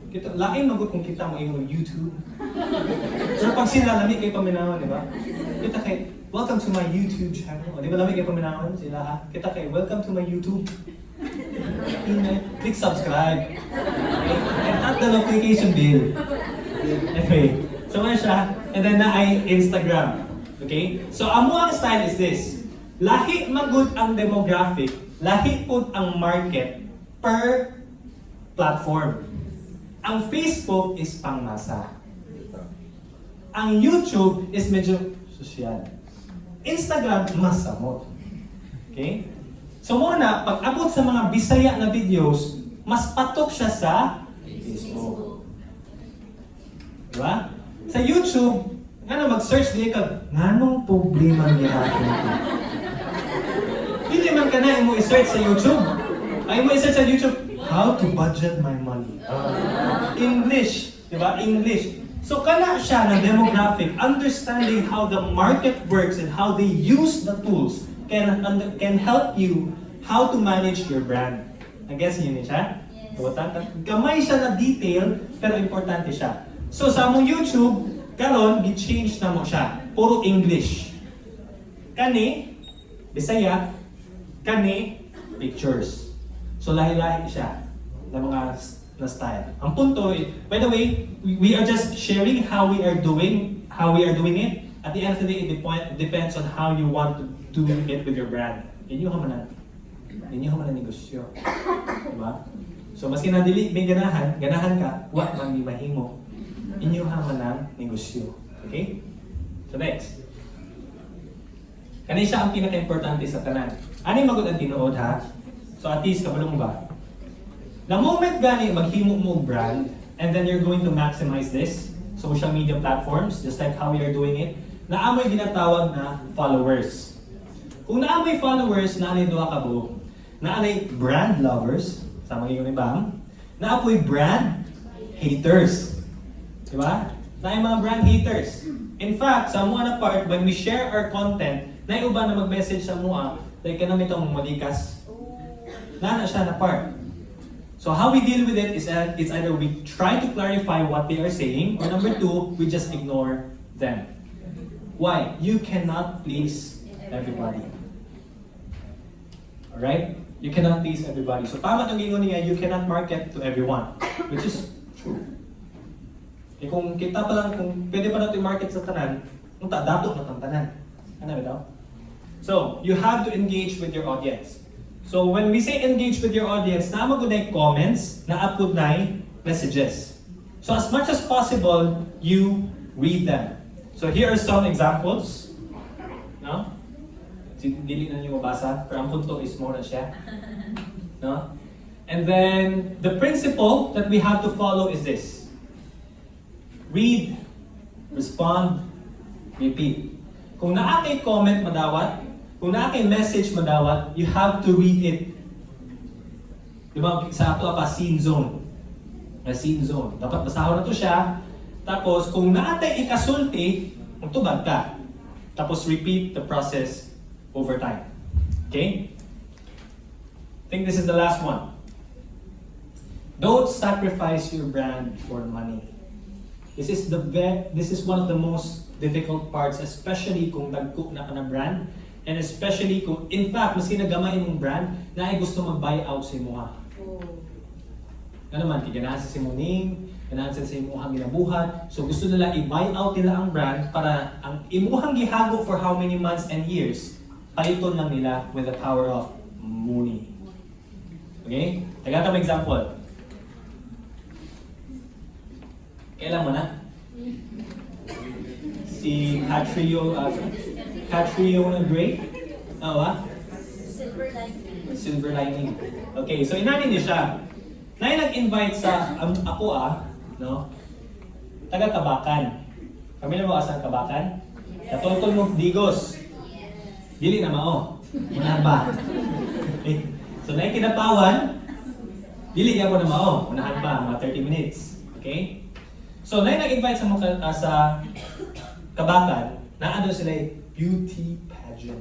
Kita, lain magod kung kita mo yung YouTube. Pero pag sila, lamig kayo paminawan, di ba? Kita kay, welcome to my YouTube channel. O, di ba lamig kayo paminawan sila ha? Kita kay, welcome to my YouTube. Click subscribe. Okay? And tap the notification bell. Anyway, so ano siya? And then na ay Instagram. Okay? So amo ang style is this. Lahi magud ang demographic, lahi pud ang market per platform. Ang Facebook is pangmasa. Ang YouTube is medyo social. Instagram, mas samot. Okay? So muna, pag abot sa mga Bisaya na videos, mas patok siya sa Facebook. Diba? Sa YouTube, ano, mag-search din ka, nganong problema niya akin ito? Hindi man ka na mo i-search sa YouTube. Ay mo i-search sa YouTube, how to budget my money. Ah, English, di ba? English. So kana siya ng demographic, understanding how the market works and how they use the tools can can help you how to manage your brand. Nag-guess niyo ni siya? Buta, gamay siya na detail, pero importante siya. So sa mong YouTube, karon gi-change na mo siya. Puro English. Kani, Bisaya, kani, pictures. So lahi-lahi siya ng mga na style. Ang punto, by the way, we, are just sharing how we are doing, how we are doing it. At the end of the day, it dep- depends on how you want to do it with your brand. Man na, inyo ka man na negosyo. Diba? So, maski na dili may ganahan, ganahan ka, wa man mahimo. Inyo ka man ang negosyo. Okay? So next. Kani siya ang pinaka-importante sa tanan. Ano yung magod ang tinuod ha? So at least, kabulong ba? The moment gani maghimo mo brand, and then you're going to maximize this, social media platforms, just like how we are doing it, naamoy ginatawag na followers. Kung naamoy followers, naanay duha ka buo. Naanay brand lovers, sama yung Bam, naapoy brand haters. Di? Na mga brand haters. In fact, sa mga part, when we share our content, na uba na mag-message sa mga, like ka namin itong malikas. Nana siya na part. So how we deal with it is that it's either we try to clarify what they are saying, or number two, we just ignore them. Why? You cannot please everybody. Alright? You cannot please everybody. So tama itong gingon niya, you cannot market to everyone. Which is true. Eh kung kita pa lang, kung pwede pa natin market sa tanan, kung ta, dato na tang tanan. Ano ba? So, you have to engage with your audience. So, when we say engage with your audience, na magunay comments, na upload na messages. So, as much as possible, you read them. So, here are some examples. No? Dili na niyo mabasa, pero ang punto is more na siya. No? And then the principle that we have to follow is this. Read, respond, repeat. Kung naa kay comment madawat, kung naa kay message madawat, you have to read it. Di sa ato pa, scene zone. Na scene zone. Dapat basahon na to siya. Tapos, kung naatay ikasulti, magtubag ka. Tapos, repeat the process over time. Okay? I think this is the last one. Don't sacrifice your brand for money. This is the this is one of the most difficult parts, especially kung nagcook na ka na brand, and especially kung, in fact, mas nagamay mong brand, na ay gusto mag-buy out sa imuha. Ano naman, kiganahan sa simuning, ganahan sa imuhang ginabuhat, so gusto nila i-buy out nila ang brand para ang imuhang gihago for how many months and years, paliton lang nila with the power of money. Okay? Taga ka example. Kailan mo na? Si Catrio, uh, Catrio na Gray? Oo ah? Silver lining. Silver lining. Okay, so inanin niya siya. Na nag-invite sa um, ako ah, no? Taga Kabakan. Kami na mo asang Kabakan? Katultol mo Digos. Dili na mao. Unahan ba? Okay. So na kinapawan, dili niya ko na mao. Unahan pa, mga 30 minutes. Okay? So na nag-invite sa mga uh, sa Kabakan, na ano sila eh, beauty pageant.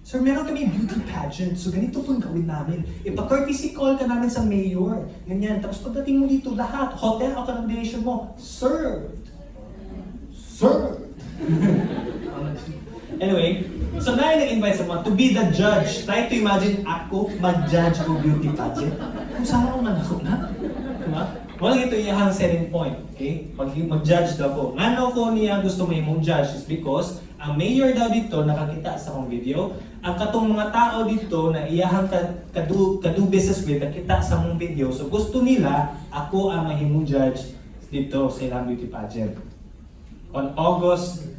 Sir, meron kami beauty pageant. So ganito pong gawin namin. Ipa-courtesy call ka namin sa mayor. Ganyan. Tapos pagdating mo dito, lahat, hotel accommodation mo, served. Served. anyway, so na nag-invite sa mga to be the judge. Try to imagine ako mag-judge ng beauty pageant. Kung saan ako man ako na? Diba? Wala ito iyahang selling point. Okay? Mag- mag-judge daw ko. Ano ko niya gusto mo mong judge is because ang mayor daw dito nakakita sa akong video, ang katong mga tao dito na iyahang ka- kadu, kadu business with nakita sa mong video. So gusto nila ako ang mahimong judge dito sa ilang beauty pageant. On August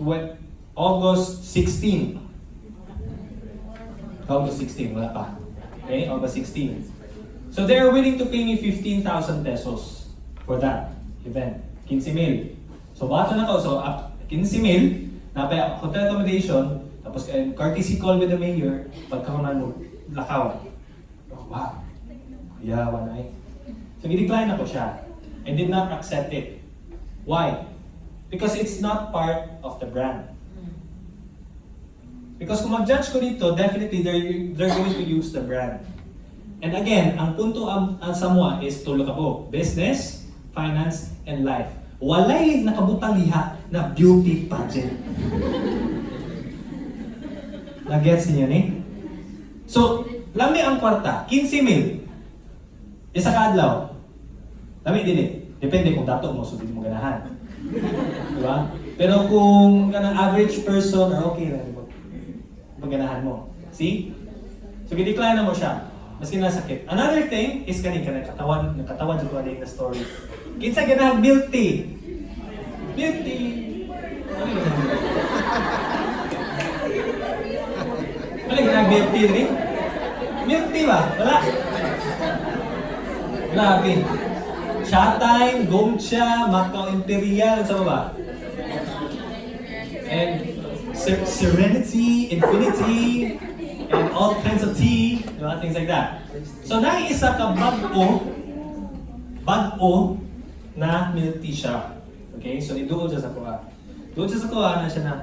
tw- August 16. August 16, wala pa. Okay, August 16. So they are willing to pay me 15,000 pesos for that event. 15 mil. So bato na ko, so up 15 mil, napay hotel accommodation, tapos uh, courtesy call with the mayor, pagkakunan mo, lakaw. Oh, wow. Yeah, one eye. So i-decline ako siya. I did not accept it. Why? Because it's not part of the brand. Because kung mag-judge ko dito, definitely they're, they're going to use the brand. And again, ang punto ang, ang sa mua is tulo ka po. Business, finance, and life. Walay nakabutang liha na beauty pageant. Nag-gets niyo ni? So, lami ang kwarta, 15 mil. Isa ka adlaw. Lami din eh. Depende kung dato mo, so mo ganahan. Diba? Pero kung kanang average person, or okay lang, mag- maganahan mo. See? So, gidecline na mo siya. Maski nasakit. Another thing is kanin ka nakatawan, nakatawan dito alay na story. Kinsa ganahan milk tea. Milk tea. Ano yun? Ano ganahan milk tea rin? Milk tea ba? Wala. Wala, Abi. Showtime, Gomcha, Macau Imperial, sa ba? And Ser- Serenity, Infinity, and all kinds of tea, di ba? things like that. So, naiisa ka bag-o, bag-o na milk tea siya. Okay? So, iduol siya sa kuha. Doon siya sa kuha na siya na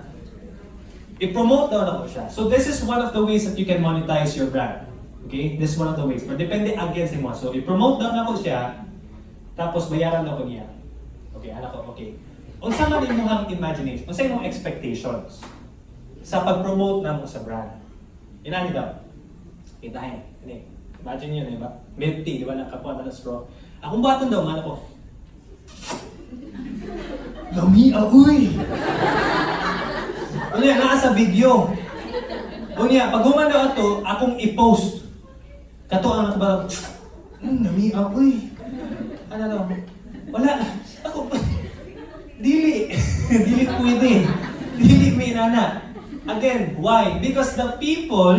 i-promote daw na ko siya. So, this is one of the ways that you can monetize your brand. Okay? This is one of the ways. But depende again sa mo. So, i-promote daw na ko siya, tapos bayaran daw ko niya. Okay, anak ko, okay. Unsa man imong imagination? Unsa imong expectations sa pag-promote namo sa brand? Inani daw. Kitahin. Ini. Imagine yun, di ba? Milk tea, di ba? Nakakuha na ng straw. Akong baton daw, mana ko. Lami, aoy! Unya, naa sa video. Unya, pag human daw ato, akong i-post. Kato ang nakabalang, mm, lami, aoy. Ano daw? Wala. Ako. Dili. Dili pwede. Dili may nana. Again, why? Because the people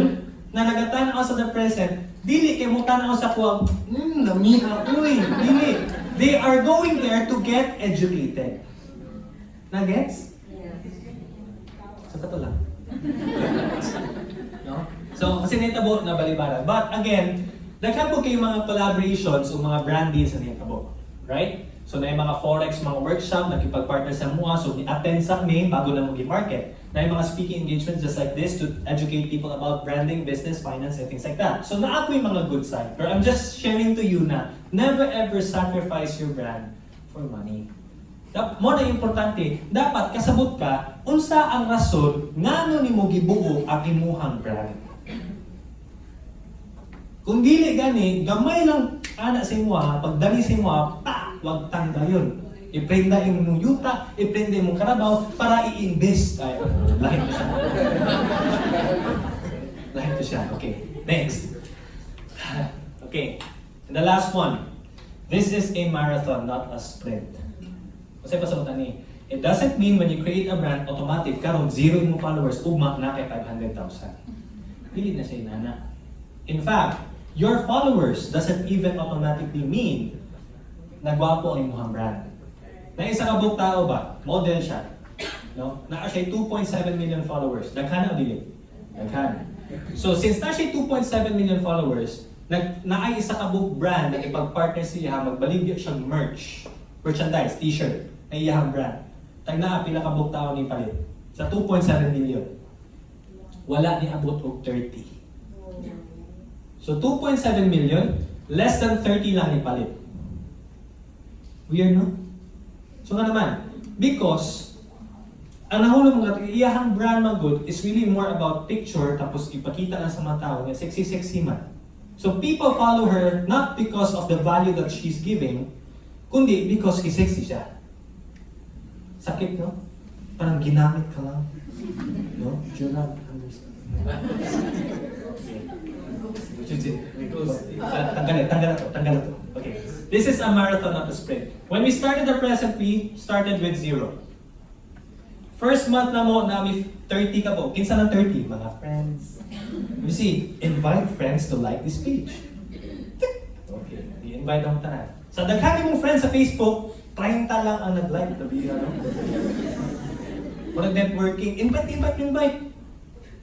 na nagatanaw sa the present, dili kay mo tanaw sa kuwang, hmm, nami ako eh. Dili. They are going there to get educated. Na-gets? Sa kato lang. no? So, kasi nitabo na balibara. But again, nagkabo kayo mga collaborations o mga brand deals na nitabo. Right? So, na mga forex, mga workshop, nakipag-partner sa MUA, so ni-attend sa me bago na mag-market. Na yung mga speaking engagements just like this to educate people about branding, business, finance, and things like that. So, naa ko yung mga good side. Pero I'm just sharing to you na never ever sacrifice your brand for money. Mo na importante, dapat kasabot ka unsa ang rason ngano nimo gibuo ang imuhang brand. Kung dili gani, gamay lang ana sa imo ha, pagdali sa imo pa, wag tanda yun. Iprenda imong yuta, iprenda imong karabaw para i-invest tayo. Lahat to siya. Lahat to siya. Okay, next. Okay, and the last one. This is a marathon, not a sprint. Kasi pasabutan ni, it doesn't mean when you create a brand, automatic, karon zero mo followers, ugma na kay 500,000. Dili na siya inana. In fact, your followers doesn't even automatically mean na gwapo ang imuhang brand. Na isa ka buong tao ba? Model siya. No? Na siya 2.7 million followers. Nagkana o dili? Nagkana. So since na siya 2.7 million followers, nag naay isa ka book brand na ipag-partner siya, magbaligya siyang merch, merchandise, t-shirt, na iyahang brand. Tag na pila ka book tao ni palit. Sa 2.7 million. Wala ni abot og 30. So 2.7 million, less than 30 lang ni palit. Weird, no? So nga naman, because ang nahulog mga iyahang brand mga good is really more about picture tapos ipakita lang sa mga tao nga sexy-sexy man. So people follow her not because of the value that she's giving, kundi because he's sexy siya. Sakit, no? Parang ginamit ka lang. No? Do you not understand? Tanggal na to, tanggal na to. This is a marathon, not a sprint. When we started the present, we started with zero. First month na mo, nami 30 ka po. Kinsa ng 30? Mga friends. You see, invite friends to like this page. Okay, i-invite ang tanan. Sa daghan mong friends sa Facebook, 30 lang ang nag-like. Sabi ano? Walang networking. Invite, invite, invite.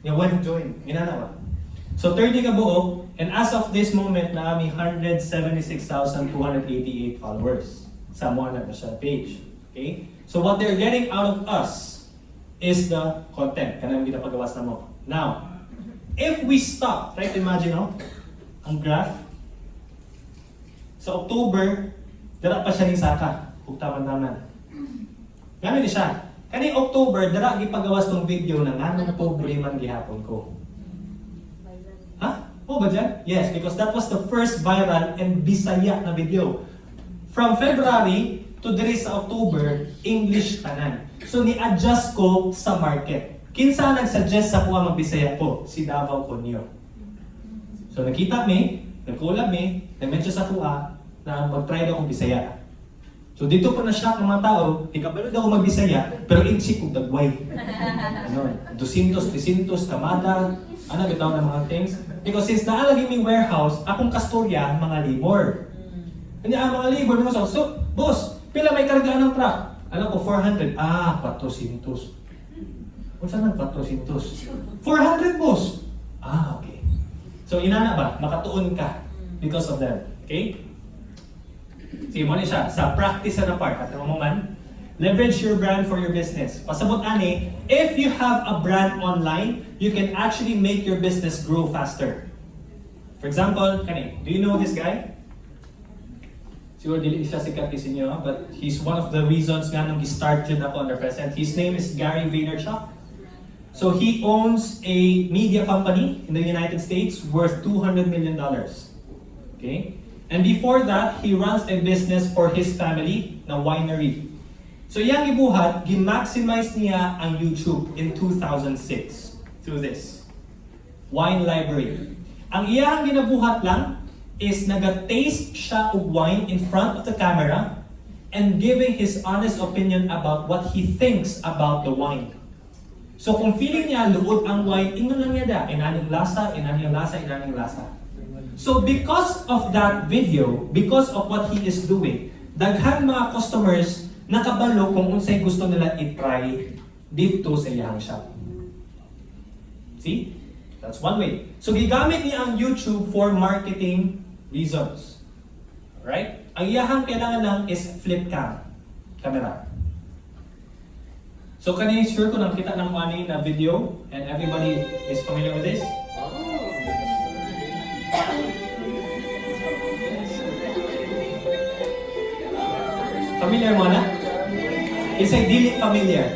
Yung one join. Ginanawa. So 30 ka buo, and as of this moment, na kami 176,288 followers sa mga na sa page. Okay? So what they're getting out of us is the content. Kanang ginapagawas na mo. Now, if we stop, try to imagine, no? Ang graph. Sa October, dara pa siya ni Saka. Hugtaman naman. Ganun siya. Kani October, dara gipagawas tong video na nganong pobre man gihapon ko. Oo ba dyan? Yes, because that was the first viral and Bisaya na video. From February to diri sa October, English tanan. So ni-adjust ko sa market. Kinsa nag-suggest sa kuha mag-Bisaya ko? Si Davao Conyo. So nakita mi, nag-collab mi, nag-mention sa kuha na mag-try daw akong Bisaya. So dito po na siya ng mga tao, ikabalo daw ako mag-Bisaya, pero insik kong dagway. Ano, 200, 300, kamada, ano bitaw ng mga things. Because since naalagay may warehouse, akong kastorya, mga labor. Hindi ang mga labor, mo so, so, boss, pila may kargaan ng truck? Alam ko, 400. Ah, 400. Kung saan ang 400? 400, boss! Ah, okay. So, inana ba? Makatuon ka because of them. Okay? Sige mo ni siya, sa practice na part, at mo man, leverage your brand for your business. Pasabot ani, if you have a brand online, you can actually make your business grow faster. For example, kani, do you know this guy? Siguro dili siya sikat kasi niyo, but he's one of the reasons nga nung start yun ako the present. His name is Gary Vaynerchuk. So he owns a media company in the United States worth 200 million dollars. Okay? And before that, he runs a business for his family na winery. So yang gibuhat, gi-maximize niya ang YouTube in 2006 through this. Wine Library. Ang iyang ginabuhat lang is naga-taste siya og wine in front of the camera and giving his honest opinion about what he thinks about the wine. So kung feeling niya luod ang wine, ingon lang niya da, inaning lasa, inaning lasa, inaning lasa. So because of that video, because of what he is doing, daghan mga customers nakabalo kung unsay gusto nila i-try dito sa iyang shop. See? That's one way. So gigamit niya ang YouTube for marketing reasons. Right? Ang iyahang kailangan lang is flip cam. Camera. So kanina sure ko nakita ng money na video and everybody is familiar with this? Familiar mo na? Isa'y dili familiar.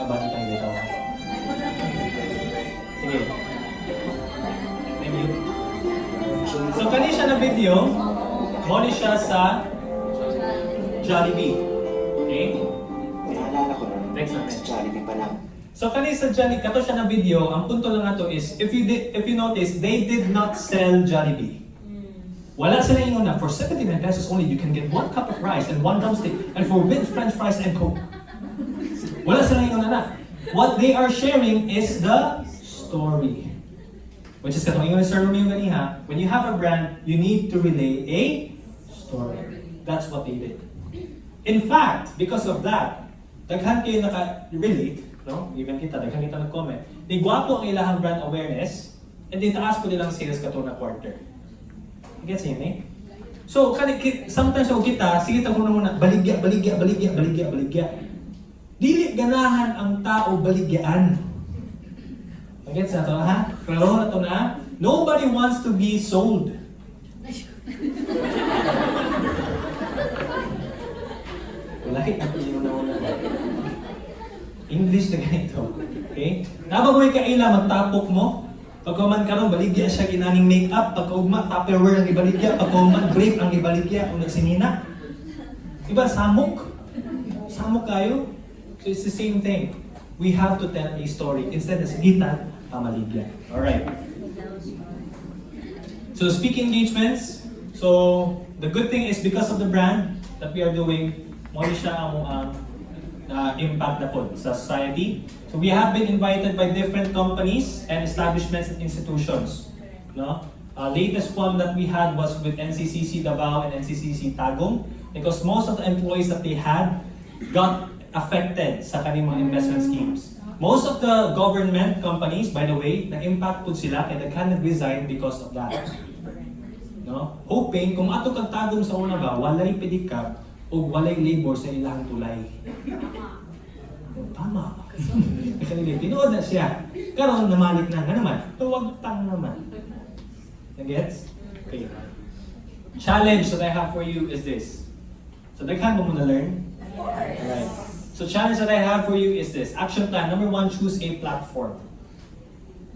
Abang tayo dito. Sige. Thank you. So kani siya na video, mo siya sa Jollibee. Okay? Naalala ko nun, Next sa Jollibee pa lang. So kani sa Jollibee, kato siya na video, ang punto lang nato is, if you did, if you notice, they did not sell Jollibee. Wala sila yung na, for 79 pesos only, you can get one cup of rice and one drumstick, and for with french fries and coke. Wala sila yung na. What they are sharing is the story. Which is katong yung Sir Romeo ganiha, when you have a brand, you need to relay a story. That's what they did. In fact, because of that, daghan kayo naka-relate, no? Even kita, daghan kita nag-comment. Di gwapo ang ilahang brand awareness, and di taas ko nilang sales kato na quarter. Gets eh? So, kani, sometimes ako kita, sige ta muna muna, baligya, baligya, baligya, baligya, baligya. Dili ganahan ang tao baligyaan. Gets na to, ha? Klaro na to na. Nobody wants to be sold. Wala ako yung una English na ganito. Okay? Nababoy ka ila, magtapok mo. Pagkuman ka ron, baligya siya ginaning make-up. Pagkaugma, tupperware ang ibaligya. Pagkuman, grape ang ibaligya. Kung nagsinina. Diba, samok? Samok kayo? So it's the same thing. We have to tell a story. Instead na sinita, pamaligya. Alright. So speaking engagements, so the good thing is because of the brand that we are doing, mo siya ang uh, impact na po sa society. So we have been invited by different companies and establishments and institutions. No? Uh, latest one that we had was with NCCC Davao and NCCC Tagum because most of the employees that they had got affected sa kanilang mga investment schemes. Most of the government companies, by the way, na-impact po sila kaya they cannot resign because of that. No? Hoping kung ato kang tagong sa una ba, walay pedicab o walay labor sa ilang tulay. Tama. Kasi tinuod na siya. Karon namalik na nga naman. Tuwag tang naman. Nagets? Okay. Challenge that I have for you is this. So daghan mo muna learn. Alright. So challenge that I have for you is this. Action plan. Number one, choose a platform.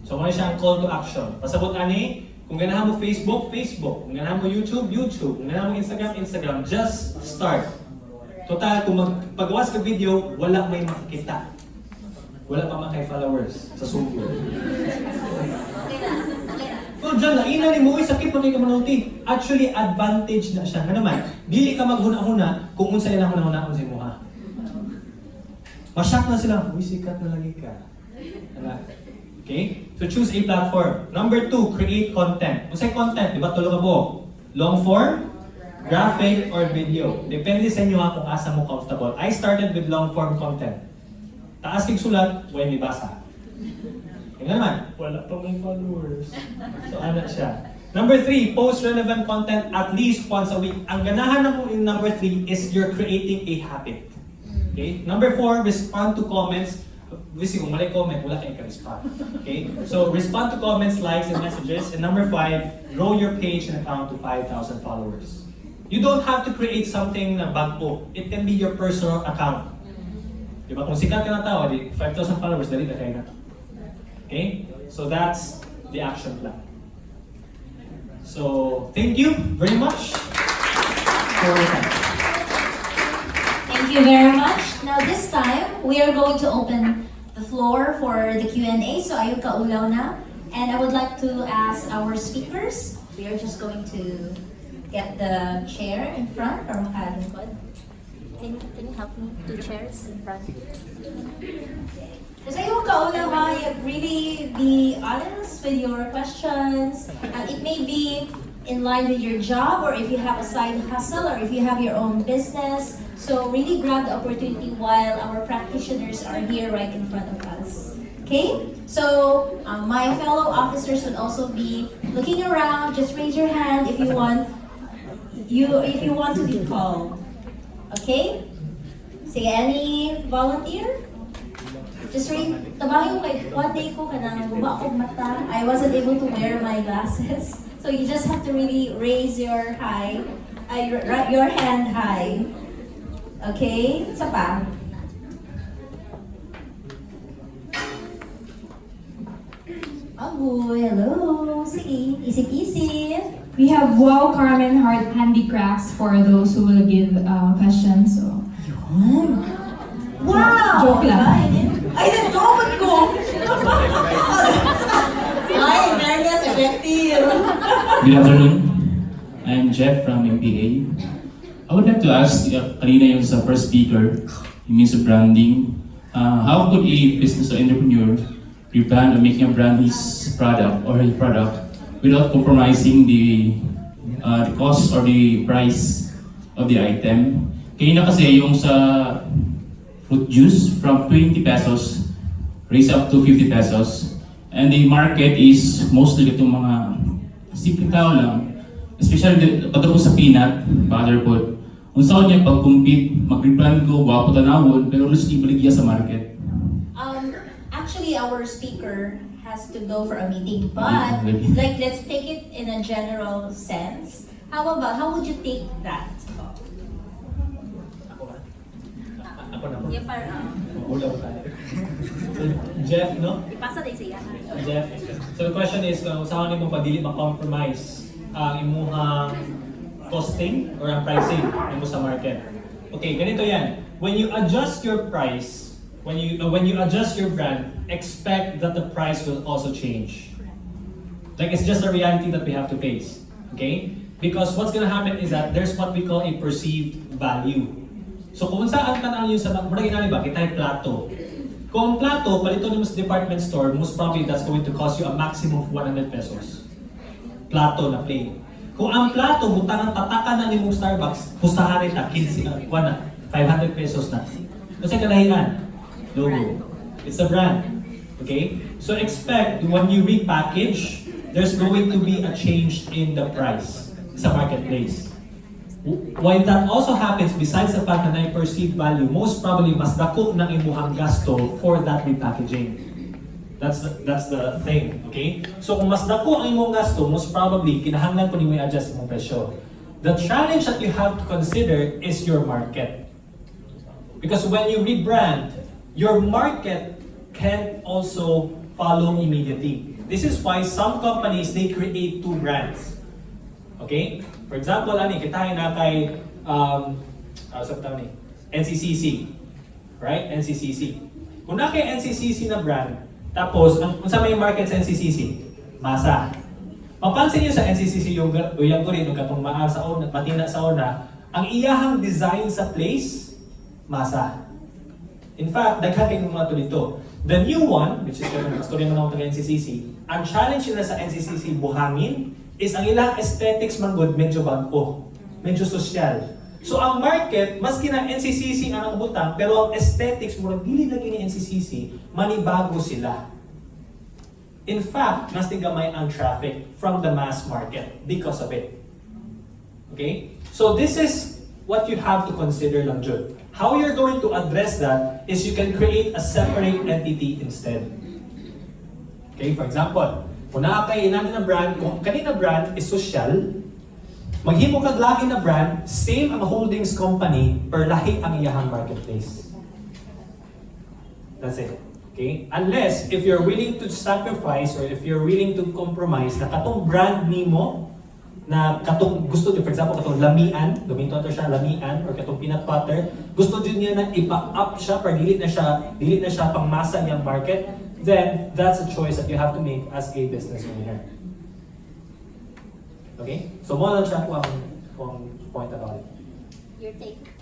So muna siya ang call to action. Pasabot ani, kung ganahan mo Facebook, Facebook. Kung ganahan mo YouTube, YouTube. Kung ganahan mo Instagram, Instagram. Just start. Total, kung magpagawas ka video, wala may makikita. Wala pa makay followers sa sugo. Na. Na. So dyan, laina ni mo, sakit pa kay kamanulti. Actually, advantage na siya. Nga naman, dili ka maghuna-huna kung unsa ilang huna-huna unsa mo ha. Masyak na sila, uy, sikat na lagi ka. Okay? So choose a platform. Number two, create content. Unsay content? Di ba tulo ka po? Long form, graphic, or video. Depende sa inyo ha kung asa mo comfortable. I started with long form content. Taas kig sulat, way may basa. Yung naman, wala pa may followers. So ano siya? Number three, post relevant content at least once a week. Ang ganahan na in number three is you're creating a habit. Okay? Number four, respond to comments. Obviously, kung mali comment, wala kayong ka-respond. Okay? So, respond to comments, likes, and messages. And number five, grow your page and account to 5,000 followers. You don't have to create something na bago. It can be your personal account. Di ba? Kung sikat ka na tao, di 5,000 followers, dali na kayo na. Okay? So that's the action plan. So, thank you very much for your time. Thank you very much. Now this time, we are going to open the floor for the Q&A. So ayun ka na. And I would like to ask our speakers, we are just going to get the chair in front or makalingkod. Can you, can you help me? Two chairs in front. Kasi yung kauna ba, you really be honest with your questions. And it may be in line with your job or if you have a side hustle or if you have your own business. So really grab the opportunity while our practitioners are here right in front of us. Okay? So um, my fellow officers would also be looking around. Just raise your hand if you want you if you want to be called. Okay? Sige, any volunteer? Just read, tabahin ko kay one day ko kanang guba akong mata. I wasn't able to wear my glasses. So you just have to really raise your high, uh, your hand high. Okay? Isa pa. Agoy, hello. Sige, isip-isip. We have Wow Carmen Heart Handicrafts for those who will give uh, questions. So, Yun. Wow! Joke lang. Ay, nag-joke ko! Ay, fairness, effective. Good afternoon. I'm Jeff from MPA. I would like to ask, uh, kanina yung sa first speaker, yung means of branding. Uh, how could a business or entrepreneur rebrand or making a brand his product or his product without compromising the uh, the cost or the price of the item? Kanina kasi yung sa fruit juice from 20 pesos raise up to 50 pesos. And the market is mostly itong mga simpleng tao lang. Especially pagdating sa peanut, butter food. Kung saan niya pag-compete, mag-rebrand ko, wapo tanawon, pero lulos ibaligya sa market. Our speaker has to go for a meeting, but Mhm. like, let's take it in a general sense. How about, how would you take that? Ako na po. Yeah, parang, Ulaw tayo. So, Jeff, no? ipasa din siya. Jeff. So the question is, kung saan mo pagdili ma-compromise ang imuhang costing or ang pricing nimo sa market. Okay, ganito yan. When you adjust your price, when you uh, when you adjust your brand, expect that the price will also change. Like it's just a reality that we have to face. Okay? Because what's gonna happen is that there's what we call a perceived value. So kung saan tanang yun sa mura ginali ba kitay plato. Kung plato palito nimo sa department store, most probably that's going to cost you a maximum of 100 pesos. Plato na plain. Kung ang plato butang ang tatakan na nimong Starbucks, pustahan nila 15 na, kuha na 500 pesos na. Kasi kalahian, logo. It's a brand. Okay? So expect when you repackage, there's going to be a change in the price sa marketplace. Why that also happens, besides the fact na na perceived value, most probably mas dako ng imuhang gasto for that repackaging. That's the, that's the thing, okay? So kung mas dako ang imong gasto, most probably kinahanglan po nimo i-adjust imong presyo. The challenge that you have to consider is your market. Because when you rebrand, your market can also follow immediately. This is why some companies they create two brands. Okay? For example, ani kita na kay um uh, sa ni NCCC. Right? NCCC. Kung na kay NCCC na brand, tapos ang unsa may market sa NCCC? Masa. Mapansin niyo sa NCCC yung uyang ko rin katong maa sa una, matina sa una, ang iyahang design sa place masa. In fact, daghan kay mga to dito. The new one, which is katong istorya man taga NCCC, ang challenge nila sa NCCC buhangin is ang ilang aesthetics man good medyo bago, medyo sosyal. So ang market, maski na NCCC ang butang, pero ang aesthetics mo dili lagi ni NCCC, manibago sila. In fact, mas tigamay ang traffic from the mass market because of it. Okay? So this is what you have to consider lang Jud. How you're going to address that is you can create a separate entity instead. Okay, for example, kung inani na brand, kung kanina brand is social, maghimo kag lahi na brand, same ang holdings company, per lahi ang iyahang marketplace. That's it. Okay? Unless if you're willing to sacrifice or if you're willing to compromise na katong brand nimo na katong gusto niyo, for example, katong lamian, gamiton to siya lamian or katong peanut butter, gusto din niya na ipa-up siya para dili na siya dili na siya pangmasa niyang market, then that's a choice that you have to make as a business owner. Okay? So mo lang siya kung kung point about it. Your take.